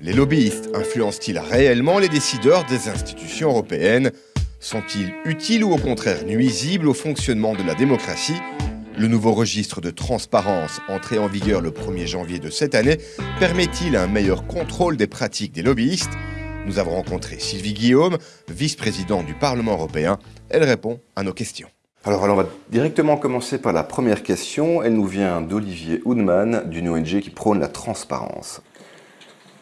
Les lobbyistes influencent-ils réellement les décideurs des institutions européennes Sont-ils utiles ou au contraire nuisibles au fonctionnement de la démocratie Le nouveau registre de transparence entré en vigueur le 1er janvier de cette année permet-il un meilleur contrôle des pratiques des lobbyistes Nous avons rencontré Sylvie Guillaume, vice-présidente du Parlement européen. Elle répond à nos questions. Alors, on va directement commencer par la première question. Elle nous vient d'Olivier Houdman d'une ONG qui prône la transparence.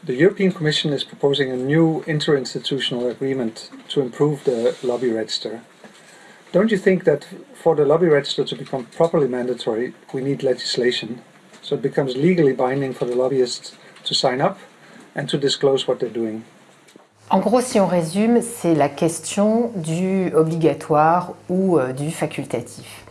The European Commission is proposing a new interinstitutional agreement to improve the lobby register. Don't you think that for the lobby register to become properly mandatory, we need legislation so it becomes legally binding for the lobbyists to sign up and to disclose what they're doing? En gros, si on résume, c'est la question du obligatoire ou euh, du facultatif.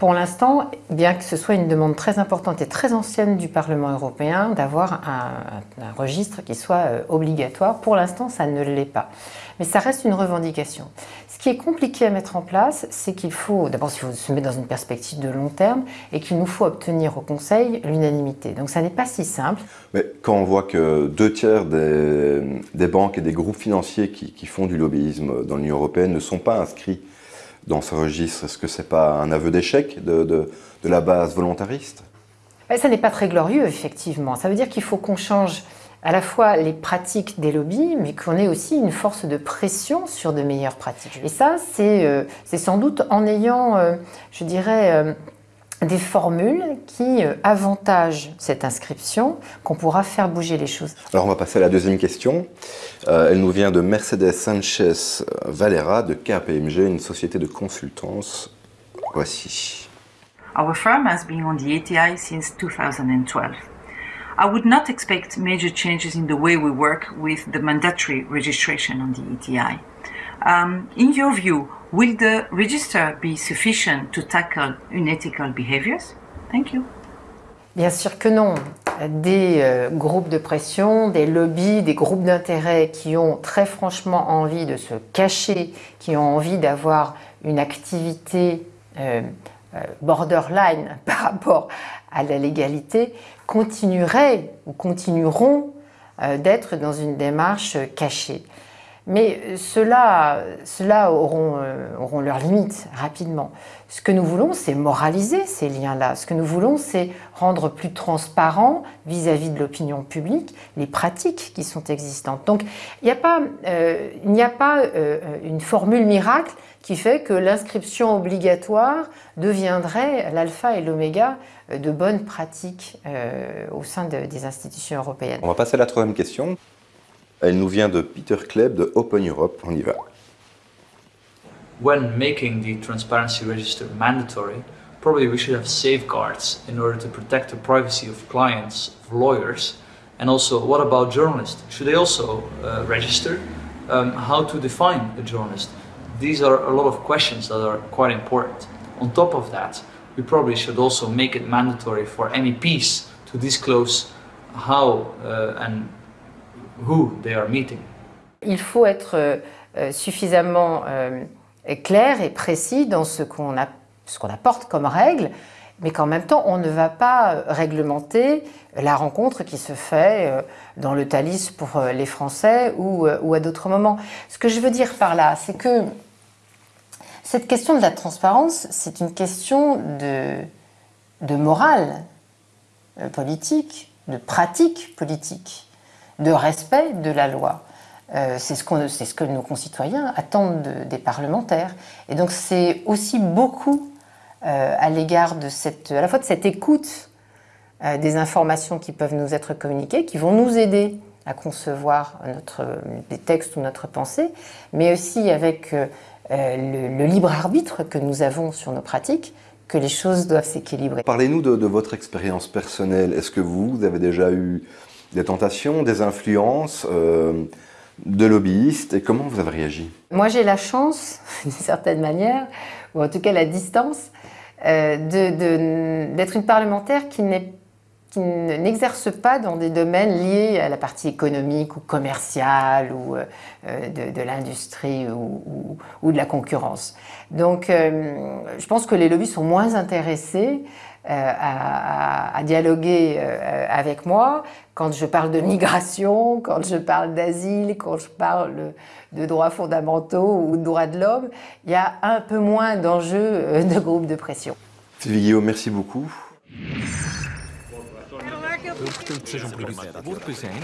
Pour l'instant, bien que ce soit une demande très importante et très ancienne du Parlement européen d'avoir un, registre qui soit euh, obligatoire, pour l'instant ça ne l'est pas. Mais ça reste une revendication. Ce qui est compliqué à mettre en place, c'est qu'il faut, d'abord il faut se mettre dans une perspective de long terme et qu'il nous faut obtenir au Conseil l'unanimité. Donc ça n'est pas si simple. Mais quand on voit que deux tiers des, banques et des groupes financiers qui, qui font du lobbyisme dans l'Union européenne ne sont pas inscrits dans ce registre Est-ce que ce n'est pas un aveu d'échec de, de, la base volontariste? Ben, Ça n'est pas très glorieux, effectivement. Ça veut dire qu'il faut qu'on change à la fois les pratiques des lobbies, mais qu'on ait aussi une force de pression sur de meilleures pratiques. Et ça, c'est euh, sans doute en ayant, euh, je dirais, euh, des formules qui euh, avantagent cette inscription, qu'on pourra faire bouger les choses. Alors on va passer à la deuxième question. Euh, elle nous vient de Mercedes Sanchez Valera de KPMG, une société de consultance. Voici. Our firm has been on the ATI since 2012. I would not expect major changes in the way we work with the mandatory registration on the ATI. Um, in your view, Will the register be sufficient to tackle unethical behaviors? Thank you. Bien sûr que non. Des euh, groupes de pression, des lobbies, des groupes d'intérêt qui ont très franchement envie de se cacher, qui ont envie d'avoir une activité euh, euh, borderline par rapport à la légalité, continueraient ou continueront d'être dans une démarche cachée. Mais ceux-là auront, euh, auront leurs limites rapidement. Ce que nous voulons, c'est moraliser ces liens-là. Ce que nous voulons, c'est rendre plus transparent vis-à-vis de l'opinion publique les pratiques qui sont existantes. Donc, il n'y a pas, euh, n'y a pas euh, une formule miracle qui fait que l'inscription obligatoire deviendrait l'alpha et l'oméga de bonnes pratiques au sein des institutions européennes. On va passer à la troisième question. Elle nous vient de Peter Kleb de Open Europe. On y va. When making the transparency register mandatory, probably we should have safeguards in order to protect the privacy of clients, of lawyers, and also what about journalists? Should they also uh, register? Um, how to define a journalist? These are a lot of questions that are quite important. On top of that, we probably should also make it mandatory for MEPs to disclose how uh, and il faut être euh, suffisamment euh, clair et précis dans ce qu'on apporte comme règle, mais qu'en même temps, on ne va pas euh, réglementer la rencontre qui se fait dans le Thalys pour les Français ou, à d'autres moments. Ce que je veux dire par là, c'est que cette question de la transparence, c'est une question de morale politique, de pratique politique de respect de la loi. Euh, c'est ce, que nos concitoyens attendent des parlementaires. Et donc c'est aussi beaucoup euh, à l'égard de cette, à la fois de cette écoute euh, des informations qui peuvent nous être communiquées, qui vont nous aider à concevoir notre, des textes ou notre pensée, mais aussi avec le, libre arbitre que nous avons sur nos pratiques, que les choses doivent s'équilibrer. Parlez-nous de, votre expérience personnelle. Est-ce que vous avez déjà eu des tentations, des influences, euh, de lobbyistes et comment vous avez réagi? Moi j'ai la chance, d'une certaine manière, ou en tout cas la distance, euh, d'être une parlementaire qui n'exerce pas dans des domaines liés à la partie économique ou commerciale ou euh, de, l'industrie ou, de la concurrence. Donc je pense que les lobbies sont moins intéressés à, dialoguer avec moi. Quand je parle de migration, quand je parle d'asile, quand je parle de droits fondamentaux ou de droits de l'homme, il y a un peu moins d'enjeux de groupe de pression. Sylvie Guillaume, merci beaucoup. Portanto, sejam Wordt het zijn?